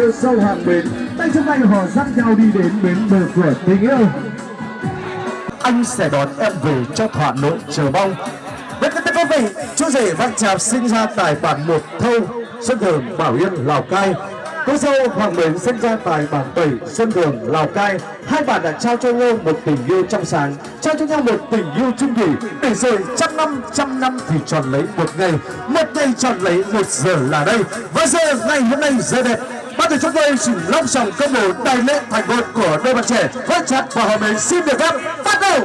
cô sâu hàng bến tay trong tay họ dắt nhau đi đến bến bờ cửa tình yêu anh sẽ đón em về cho thỏa nỗi chờ mong Vâng các quý vị, chú rể Văn Trạp sinh ra tại bản một thâu, Xuân đường Bảo Yên, Lào Cai. Cô dâu Hoàng Mến sinh ra tại bản 7, Xuân Đường, Lào Cai. Hai bạn đã trao cho nhau một tình yêu trong sáng, trao cho nhau một tình yêu chung thủy. Để rồi trăm năm, trăm năm thì tròn lấy một ngày, một ngày tròn lấy một giờ là đây. Và giờ ngày hôm nay giờ đẹp, Ban tổ chúng tôi xin long trọng công bố đại lễ thành hôn của đôi bạn trẻ Văn Trạp và Hòa Bình xin được phép bắt đầu.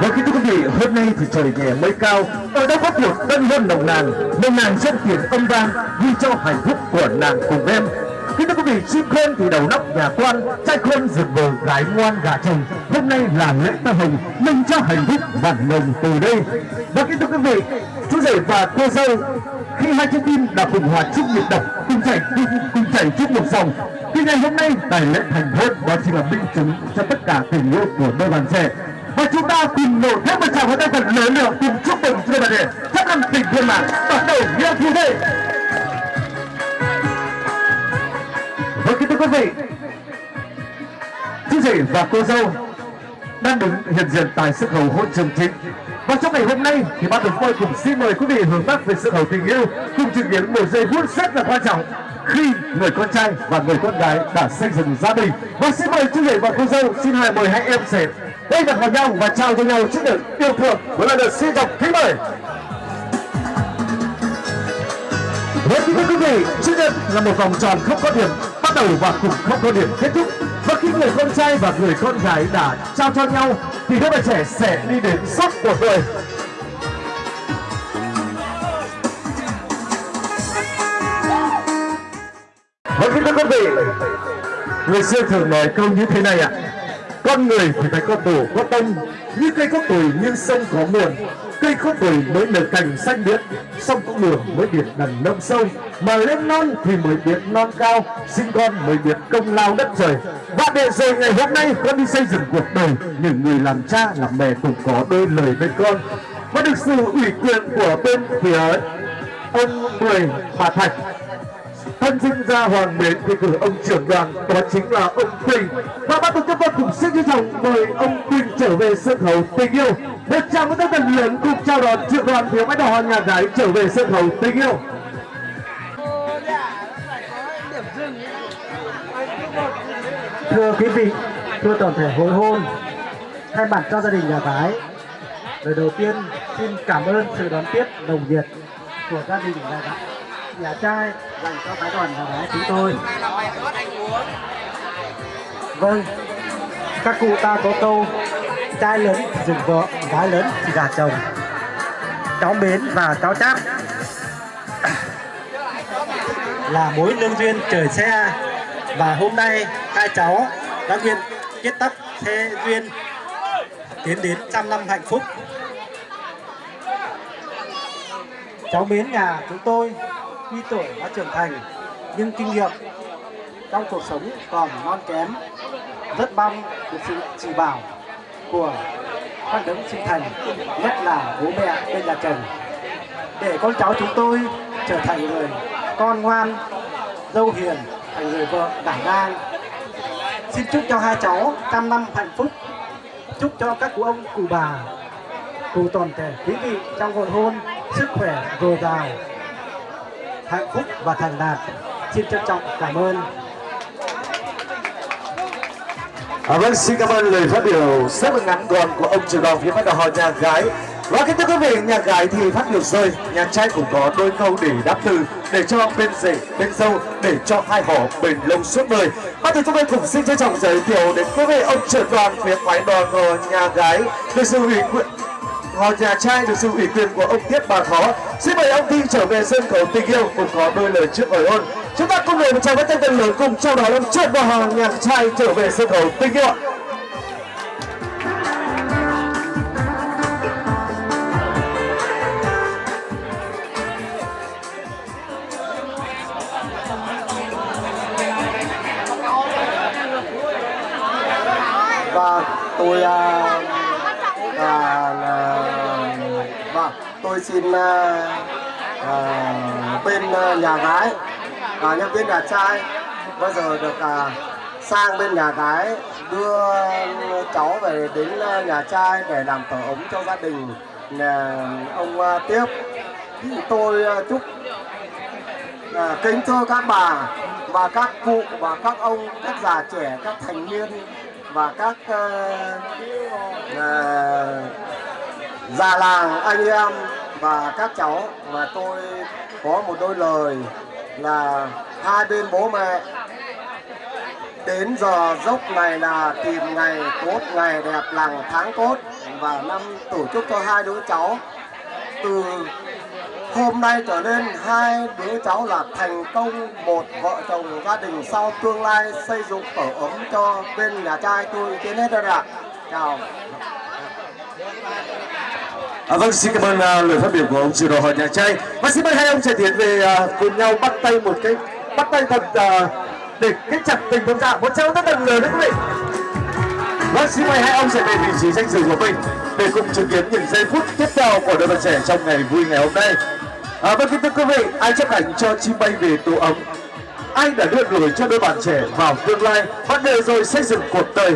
Và kính thưa quý vị, hôm nay thì trời nhẹ mây cao, ở đâu có cuộc tân hôn nồng nàn, nồng nàn dân tiền âm vang, ghi cho hạnh phúc của nàng cùng em. Kính thưa quý vị, chim khôn thì đầu nóc nhà quan, trai khôn rừng bờ gái ngoan gà chồng. Hôm nay là lễ tơ hồng, mừng cho hạnh phúc vạn mừng từ đây. Và kính thưa quý vị, chú rể và cô dâu khi hai trái tim đã cùng hòa chung nhịp đập, cùng chảy cùng, cùng chảy chung một dòng. Thì ngày hôm nay tại lễ thành hôn đó chính là minh chứng cho tất cả tình yêu của đôi bạn trẻ và chúng ta cùng nổ thêm một tràng pháo tay thật lớn nữa cùng chúc mừng cho bạn trẻ chắc ăn tình viên mạng bắt đầu nghĩa thứ đây vâng kính thưa quý vị. Chú rể và cô dâu đang đứng hiện diện tại sân khấu hội trường chính và trong ngày hôm nay thì ban tổ chức cùng xin mời quý vị hướng mắt về sự khấu tình yêu cùng chứng kiến một giây phút rất là quan trọng khi người con trai và người con gái đã xây dựng gia đình. Và xin mời chú rể và cô dâu, xin hai mời hai em sẽ đây đặt vào nhau và trao cho nhau chiếc được yêu thương. Với lần được xin chào kính mời. Với kính thưa quý vị sinh nhật là một vòng tròn không có điểm đầu và cùng không có điểm kết thúc. Và khi người con trai và người con gái đã trao cho nhau, thì các bạn trẻ sẽ đi đến sắp cuộc đời Vâng kính thưa quý vị, người xưa thường nói câu như thế này ạ. Con người thì phải có tổ, có tông. Như cây có tuổi như sông có nguồn cây có tuổi mới nở cành xanh biếc sông có đường mới biết đầm nông sâu. Mà lên non thì mới biết non cao, sinh con mới biết công lao đất trời. Và để rồi ngày hôm nay con đi xây dựng cuộc đời, những người làm cha, làm mẹ cũng có đôi lời với con. Và được sự ủy quyền của bên phía ông mười bà thạch thân sinh ra hoàng mến thì cử ông trưởng đoàn đó chính là ông quỳnh. Và ban tổ chức tôi cũng xin trân trọng mời ông quỳnh trở về sân khấu tình yêu. Một tràng một tân lớn cùng chào đón trưởng đoàn phía bãi đỏ nhà gái trở về sân khấu tình yêu. Thưa quý vị, thưa toàn thể hội hôn, thay mặt cho gia đình nhà gái, lời đầu tiên xin cảm ơn sự đón tiếp nồng nhiệt của gia đình nhà gái nhà trai dành cho phái đoàn nhà gái chúng tôi. Vâng các cụ ta có câu, trai lớn dừng dùng vợ, gái lớn thì gả chồng. Cháu mến và cháu chát là mối lương duyên trời xe. Và hôm nay hai cháu đã duyên kết tóc thế duyên, tiến đến trăm năm hạnh phúc. Cháu mến nhà chúng tôi tuy tuổi đã trưởng thành, nhưng kinh nghiệm trong cuộc sống còn non kém, rất mong được sự chỉ bảo của các đấng sinh thành, nhất là bố mẹ bên nhà chồng. Để con cháu chúng tôi trở thành người con ngoan, dâu hiền, thành người vợ đảm đang. Xin chúc cho hai cháu trăm năm hạnh phúc. Chúc cho các cụ ông, cụ bà, cụ toàn thể quý vị trong hồn hôn sức khỏe dồi dào hạnh phúc và thành đạt xin trân trọng cảm ơn À, vâng, xin cảm ơn lời phát biểu rất là ngắn gọn của ông trưởng đoàn phía bắt đầu họ nhà gái. Và kính thưa quý vị, nhà gái thì phát biểu rồi, nhà trai cũng có đôi câu để đáp từ để cho bên rể, bên dâu, để cho hai họ bền lâu suốt đời. Và đầu chúng tôi cũng xin trân trọng giới thiệu đến quý vị ông trưởng đoàn phía phái đoàn của nhà gái được sự ủy quyền họ nhà trai được sự ủy quyền của ông Tiết Bà Thó. Xin mời ông Thi trở về sân khấu tình yêu cùng có đôi lời trước hỏi hôn. Chúng ta cùng một chào với tay tân lớn cùng chào đón ông Trương Bà họ nhà trai trở về sân khấu tình yêu. Xin à, à, bên ờ, nhà gái. Và nhân viên nhà trai. Bây giờ được à, sang bên nhà gái đưa cháu về đến nhà trai để làm tổ ống cho gia đình nhà ông à, tiếp. Thì tôi à, chúc à, kính thưa các bà và các cụ và các ông các già trẻ các thành niên và các à, à, già làng anh em và các cháu, và tôi có một đôi lời là hai bên bố mẹ, đến giờ dốc này là tìm ngày tốt, ngày đẹp lành tháng tốt. Và năm tổ chức cho hai đứa cháu. Từ hôm nay trở lên, hai đứa cháu là thành công một vợ chồng gia đình sau tương lai xây dựng tổ ấm cho bên nhà trai tôi. Tiến hết rồi ạ. Chào. À, vâng, xin cảm ơn uh, lời phát biểu của ông chủ đồ hội nhà trai. Và xin mời hai ông sẽ tiến về uh, cùng nhau bắt tay một cái bắt tay thật uh, để kết chặt tình cảm dạ. Một trao rất đồng lời đấy quý vị. Vâng, xin mời hai ông sẽ về vị trí danh dự của mình để cùng chứng kiến những giây phút tiếp theo của đôi bạn trẻ trong ngày vui ngày hôm nay. À, vâng, kính thưa quý vị, ai chấp hành cho chim bay về tổ ấm anh đã đưa gửi cho đôi bạn trẻ vào tương lai bắt đầu rồi xây dựng cuộc đời.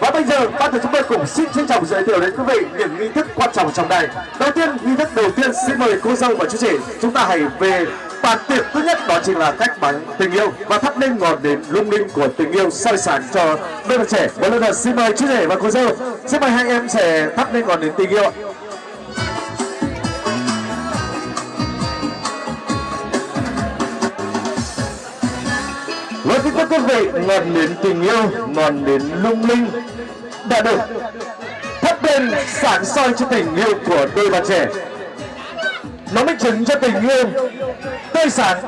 Và bây giờ, ban tổ chúng tôi cùng xin trân trọng giới thiệu đến quý vị những nghi thức quan trọng trong đây đầu tiên, nghi thức đầu tiên xin mời cô dâu và chú rể chúng ta hãy về bàn tiệc thứ nhất, đó chính là cách bắn tình yêu và thắp lên ngọn đến lung linh của tình yêu soi sáng cho đôi bạn trẻ. Một lần nữa xin mời chú rể và cô dâu. Xin mời hai em sẽ thắp lên ngọn đến tình yêu Vâng kính thưa quý vị ngọn nến tình yêu, ngọn nến lung linh đã được thắp lên sáng soi cho tình yêu của đôi bạn trẻ. Nó minh chứng cho tình yêu tươi sáng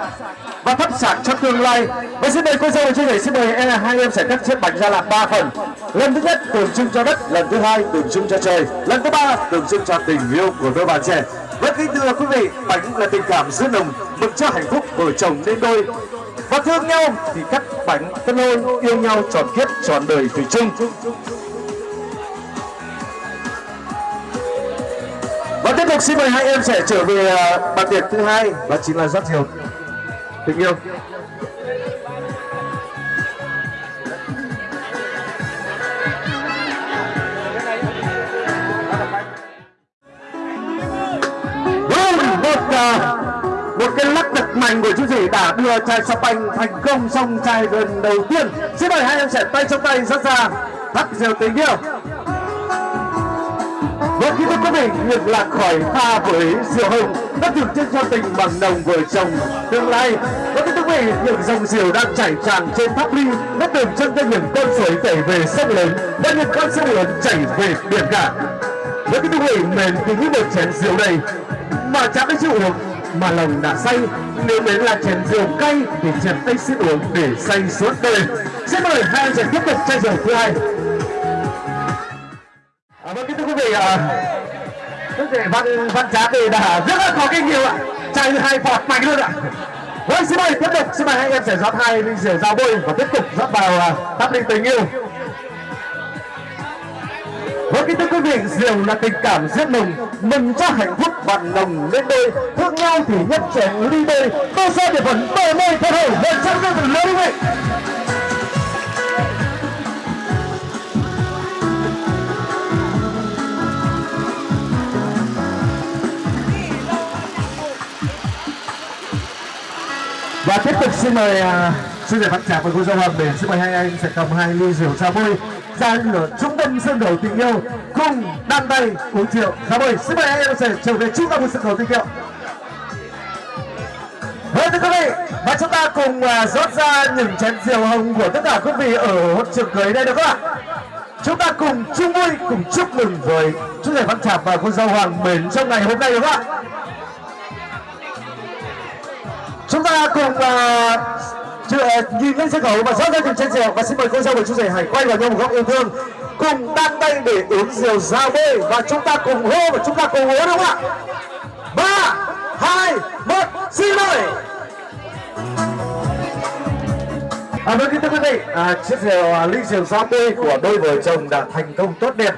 và thắp sáng cho tương lai. Và xin mời cô dâu và chú rể xin mời em, hai em sẽ cắt chiếc bánh ra làm ba phần. Lần thứ nhất, tượng trưng cho đất. Lần thứ hai, tượng trưng cho trời. Lần thứ ba, tượng trưng cho tình yêu của đôi bạn trẻ. Vâng kính thưa quý vị, bánh là tình cảm giữa nồng, mừng cho hạnh phúc vợ chồng nên đôi các thương nhau thì cắt bánh tân lôi yêu nhau trọn kiếp trọn đời thủy chung. Và tiếp tục xin mời hai em sẽ trở về à, bàn tiệc thứ hai, đó chính là rất nhiều tình yêu. Vâng, một à, một cái lắc hành của chiến sĩ đã đưa chai champagne thành công trong chai lần đầu tiên xin mời hai em sẽ tay trong tay rất ra thắp rượu tình yêu và khi thưa quý vị, việc lạc khỏi pha với rượu hồng đã thực chất cho tình bằng đồng vợ chồng tương lai. và thưa quý vị, những dòng rượu đang chảy tràn trên tháp ly đã tượng chân cho những con suối chảy về sông lớn và những con sông lớn chảy về biển cả. Với thưa quý vị, mềm kính như một chén rượu này mà chẳng cái chịu uống mà lòng đã say nếu đến là chén rượu cay thì chén tay xin uống để say suốt đời xin mời hai anh sẽ tiếp tục chai rượu thứ hai À, vâng, kính thưa quý vị, à, đức thể văn văn trá thì đã rất là có kinh nghiệm ạ, chạy hai phạt mạnh luôn ạ. Vâng, xin mời tiếp tục, xin mời hai em sẽ rót hai ly rượu dao bôi và tiếp tục rót vào à, linh tình yêu. Vâng, kính thưa quý vị, rượu là tình cảm rất mình, mừng cho hạnh phúc bạn nồng lên đôi, thương nhau thì nhất trẻ ly đôi, tô xe để vẫn bờ môi thật hồi, một trăm năm lớn quý vị. và tiếp tục xin mời uh, sư giải văn trả với cô dâu hoàng để xin mời hai anh sẽ cầm hai ly rượu trà bôi ra ở trung tâm sân khấu tình yêu cùng đan tay uống rượu trà mời xin mời anh em sẽ trở về trung tâm sân khấu tình yêu Vâng thưa quý vị, và chúng ta cùng uh, rót ra những chén rượu hồng của tất cả quý vị ở hội trường cưới đây được không ạ? Chúng ta cùng chung vui, cùng chúc mừng với chú rể Văn Trạc và cô dâu Hoàng Mến trong ngày hôm nay được không ạ? chúng ta cùng uh, nhìn lên sân khấu và rót ra từng chén rượu và xin mời cô dâu và chú rể hãy quay vào nhau một góc yêu thương cùng đan tay để uống rượu ra bê và chúng ta cùng hô và chúng ta cùng uống đúng không ạ ba hai một xin mời à, vâng kính thưa quý vị, à, chiếc rượu à, ly rượu 60 của đôi vợ chồng đã thành công tốt đẹp.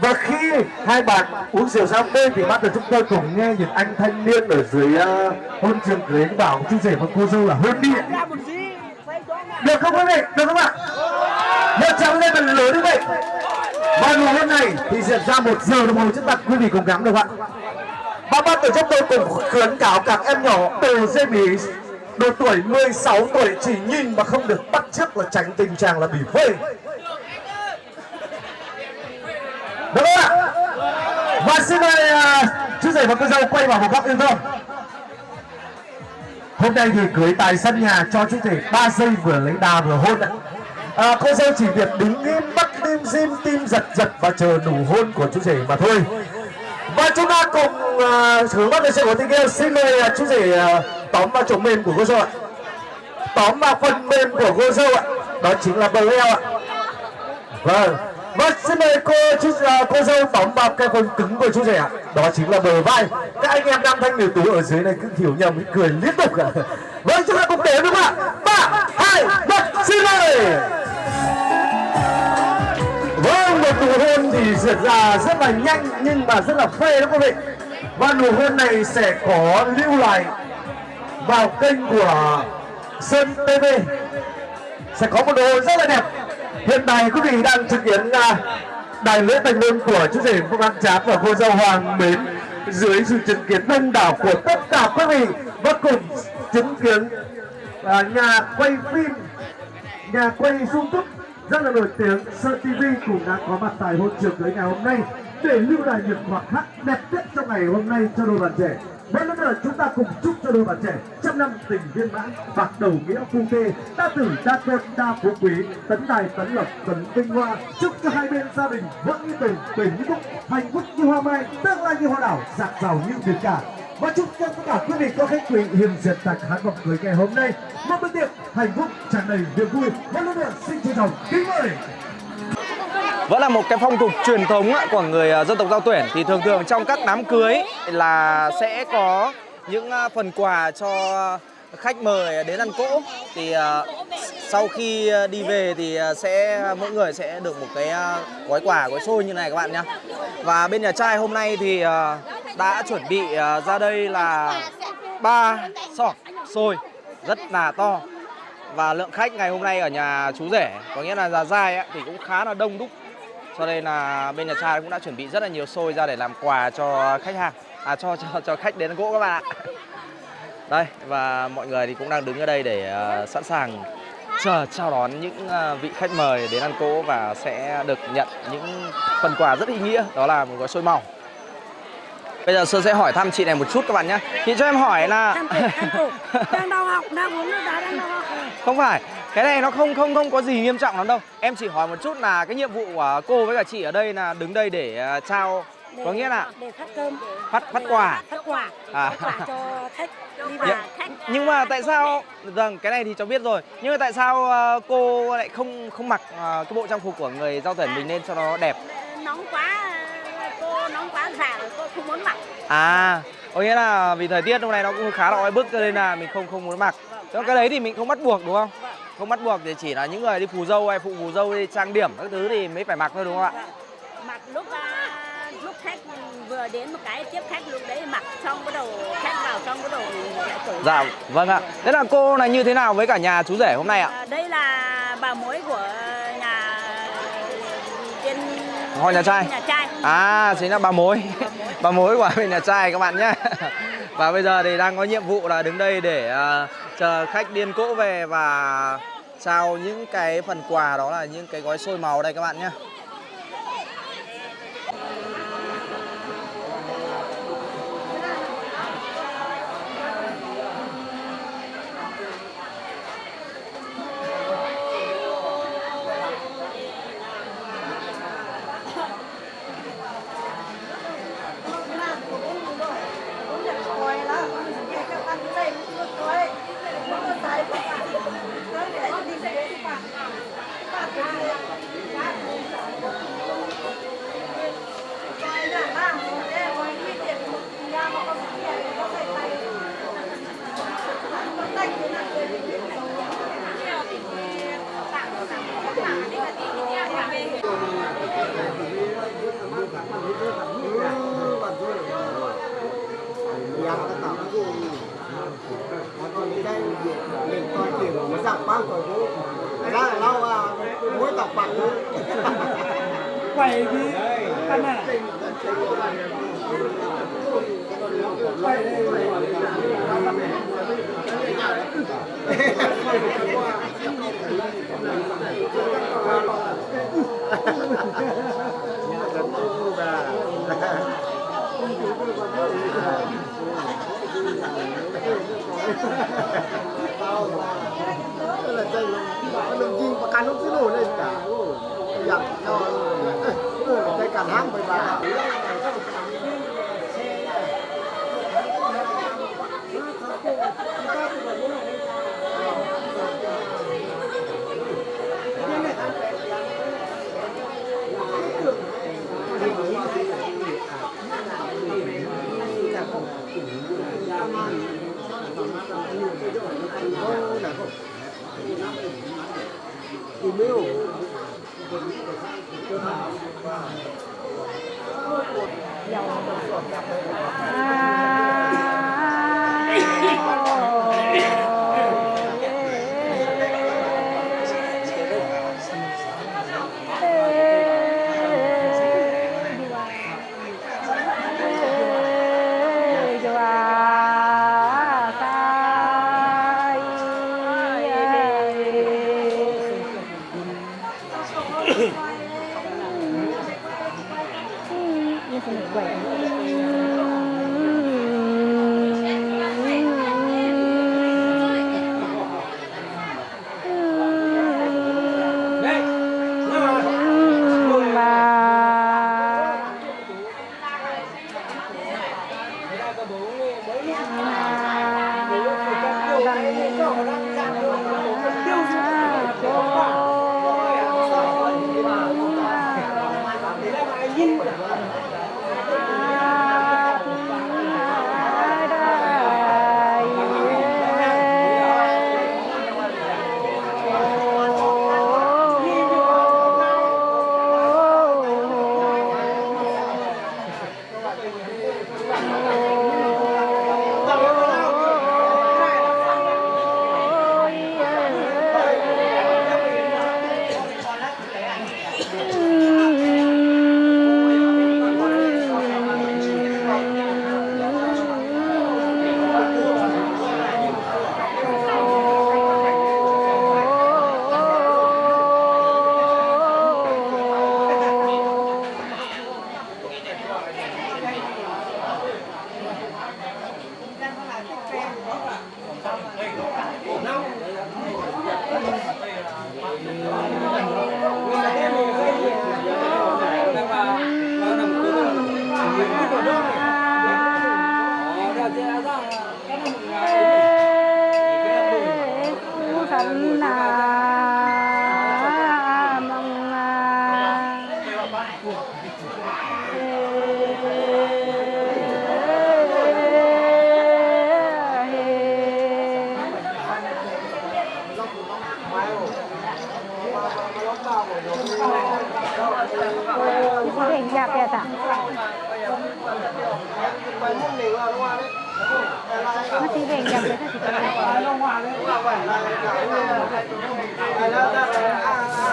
Và khi hai bạn uống rượu 60 thì bắt đầu chúng tôi cùng nghe những anh thanh niên ở dưới à, uh, hôn trường cưới bảo chú rể và cô dâu là hôn đi. Được không quý vị? Được không ạ? Một tràng lên thật lớn như vậy. Và ngày hôm nay thì diễn ra một giờ đồng hồ chúng ta quý vị cùng gắng được ạ? Ba ban tổ chức tôi cũng khuyến cáo các em nhỏ từ dây bí độ tuổi 16 tuổi chỉ nhìn mà không được bắt chước là tránh tình trạng là bị phê. Được không ạ? Và xin mời uh, chú rể và cô dâu quay vào một góc yêu thương. Hôm nay thì cưới tại sân nhà cho chú rể ba giây vừa lấy đà vừa hôn ạ. À, cô dâu chỉ việc đứng im bắt tim dim tim giật giật và chờ đủ hôn của chú rể mà thôi. Và chúng ta cùng uh, hướng mắt về sự của tình yêu xin mời uh, chú rể uh, tóm vào chồng mềm của cô dâu ạ. Tóm vào phần mềm của cô dâu ạ. Đó chính là bờ eo ạ. Vâng. Vâng, xin mời cô chú à, cô dâu tóm vào cái phần cứng của chú rể ạ. Đó chính là bờ vai. Các anh em nam thanh nữ tú ở dưới này cứ hiểu nhầm cười liên tục ạ. Vâng chúng ta cùng đến đúng không ạ? Ba, hai, một, xin mời. Vâng, một nụ hôn thì diễn ra rất là nhanh nhưng mà rất là phê đó quý vị. Và nụ hôn này sẽ có lưu lại vào kênh của Sơn TV. Sẽ có một nụ hôn rất là đẹp. Hiện tại quý vị đang chứng kiến à, đại lễ thành hôn của chú rể Phương An Chám và cô dâu Hoàng Mến dưới sự chứng kiến đông đảo của tất cả quý vị và cùng chứng kiến à, nhà quay phim, nhà quay YouTube rất là nổi tiếng Sơn TV cũng đã có mặt tại hôn trường cưới ngày hôm nay để lưu lại những khoảnh khắc đẹp nhất trong ngày hôm nay cho đôi bạn trẻ. Một lần nữa chúng ta cùng chúc cho đôi bạn trẻ trăm năm tình viên mãn, bạc đầu nghĩa phu thê đa tử đa tôn đa phú quý, tấn tài, tấn lộc tấn vinh hoa. Chúc cho hai bên gia đình vững như tình tình như phúc hạnh phúc như hoa mai, tương lai như hoa đảo dạng giàu như biển cả và chúc cho tất cả quý vị có khách quý hiền diện tại khán vọng cưới ngày hôm nay. Một bữa tiệc hạnh phúc, tràn đầy niềm vui. Một lần nữa, xin trân trọng kính mời. Vẫn là một cái phong tục truyền thống của người à, dân tộc giao tuyển. Thì thường thường trong các đám cưới là sẽ có những à, phần quà cho khách mời đến ăn cỗ thì à, sau khi à, đi về thì sẽ mỗi người sẽ được một cái gói quà gói xôi như này các bạn nhé và bên nhà trai hôm nay thì đã chuẩn bị ra đây là ba sọt xôi rất là to. Và lượng khách ngày hôm nay ở nhà chú rể có nghĩa là già dai ấy, thì cũng khá là đông đúc. Cho nên là bên nhà trai cũng đã chuẩn bị rất là nhiều xôi ra để làm quà cho khách hàng à cho cho cho khách đến gỗ các bạn ạ. Đây và mọi người thì cũng đang đứng ở đây để uh, sẵn sàng chờ chào đón những uh, vị khách mời đến ăn cỗ và sẽ được nhận những phần quà rất ý nghĩa đó là một gói xôi màu Bây giờ Sơn sẽ hỏi thăm chị này một chút các bạn nhé Chị cho em hỏi là Đang đau học, đang uống nước đá, đang đau học Không phải cái này nó không không không có gì nghiêm trọng lắm đâu. Em chỉ hỏi một chút là cái nhiệm vụ của cô với cả chị ở đây là đứng đây để uh, trao để, Có nghĩa là Để phát cơm. Phát phát quà. Phát quà. À. Phát quà cho khách đi khách Nhưng mà tại sao Vâng cái này thì cháu biết rồi. Nhưng mà tại sao uh, cô lại không không mặc uh, cái bộ trang phục của người giao tuyển mình lên cho nó đẹp? Nóng quá, cô nóng quá già rồi cô không muốn mặc. À có nghĩa là vì thời tiết hôm nay nó cũng khá là oi bức cho nên là mình không không muốn mặc. Chứ cái đấy thì mình không bắt buộc đúng không? Không bắt buộc thì chỉ là những người đi phù dâu hay phụ phù dâu đi trang điểm các thứ thì mới phải mặc thôi đúng không ạ? Mặc lúc à, khách vừa đến một cái tiếp khách lúc đấy mặc xong bắt đầu khách vào xong bắt đầu lại cởi Dạ, vâng ạ. Thế là cô là như thế nào với cả nhà chú rể hôm nay ạ? À, đây là bà mối của nhà trên Họ nhà trai? nhà trai À, chính là bà mối. bà mối của bên nhà trai các bạn nhé. Và bây giờ thì đang có nhiệm vụ là đứng đây để ờ, chờ khách điên cỗ về và trao những cái phần quà đó là những cái gói xôi màu đây các bạn nhé. Là dây nó đừng chi mà cắn nó cứ nổi lên cả. Dặm cho dây cắn hang với bà? Masih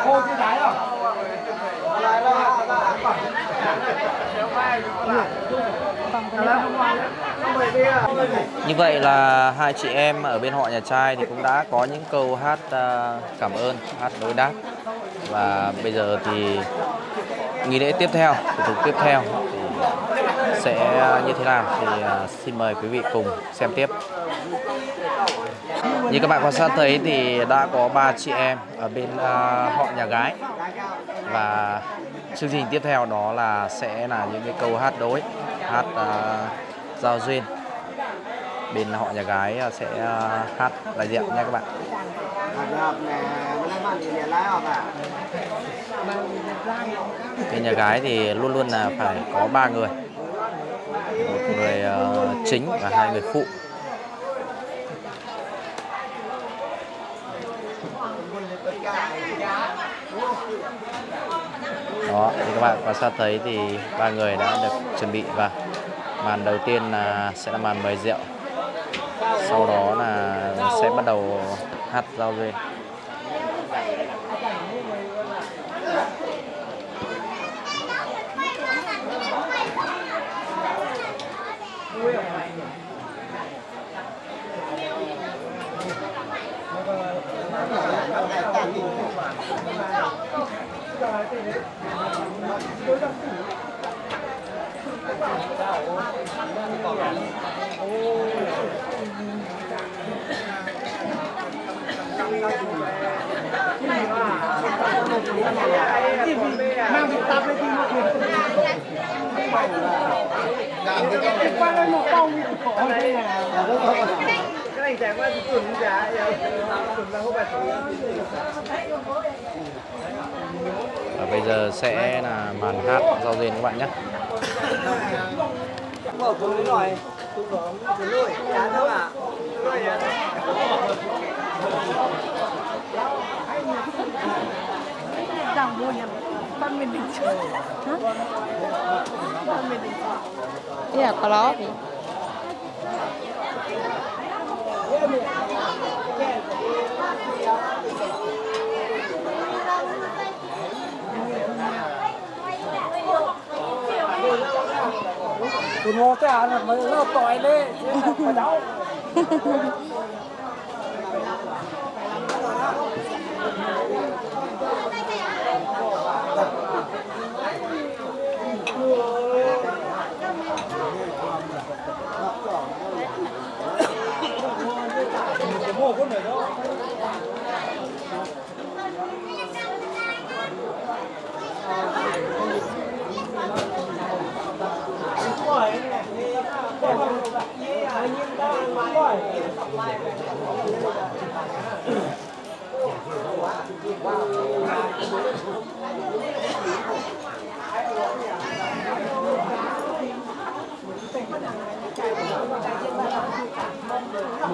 cô chưa thái Như vậy là hai chị em ở bên họ nhà trai thì cũng đã có những câu hát à, cảm ơn, hát đối đáp. Và bây giờ thì nghi lễ tiếp theo, thủ tục tiếp theo thì sẽ như thế nào thì à, xin mời quý vị cùng xem tiếp. Như các bạn quan sát thấy thì đã có ba chị em ở bên uh, họ nhà gái. Và chương trình tiếp theo đó là sẽ là những cái câu hát đối, hát uh, giao duyên. Bên họ nhà gái à, sẽ uh, hát đại diện nha các bạn. Bên nhà gái thì luôn luôn là phải có ba người. Một người uh, chính và hai người phụ. Đó. Thì các bạn quan sát thấy thì ba người đã được chuẩn bị và màn đầu tiên là sẽ là màn mời rượu. Sau đó là sẽ bắt đầu hát giao duyên. Và bây giờ sẽ là màn hát giao duyên các bạn nhé. Dòng mua nhầm con mình định chưa Hả? Con mình định chưa Iya, kalau Từ ngô tới ăn là mới nó tỏi lên Lord.